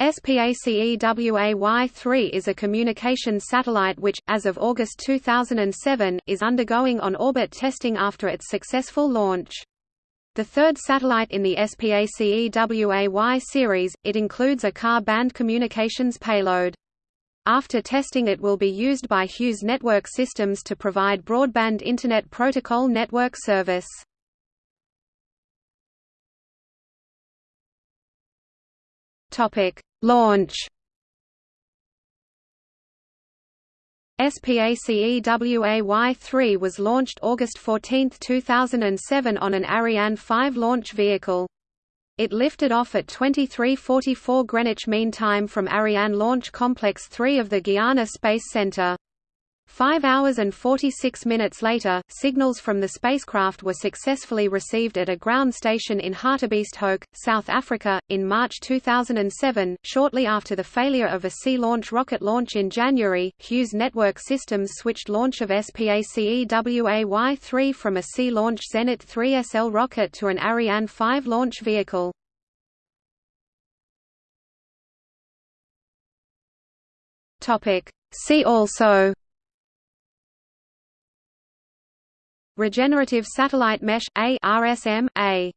SPACEWAY-3 is a communications satellite which, as of August 2007, is undergoing on-orbit testing after its successful launch. The third satellite in the SPACEWAY series, it includes a Ka-band communications payload. After testing it will be used by Hughes Network Systems to provide broadband Internet Protocol network service. Topic: Launch SPACEWAY-3 was launched August 14, 2007 on an Ariane 5 launch vehicle. It lifted off at 23:44 Greenwich Mean Time from Ariane Launch Complex 3 of the Guiana Space Center. Five hours and 46 minutes later, signals from the spacecraft were successfully received at a ground station in Hartebeesthoek, South Africa, in March 2007. Shortly after the failure of a Sea launch rocket launch in January, Hughes Network Systems switched launch of SPACEWAY-3 from a Sea launch Zenit 3SL rocket to an Ariane 5 launch vehicle. See also Regenerative Satellite Mesh A RSM A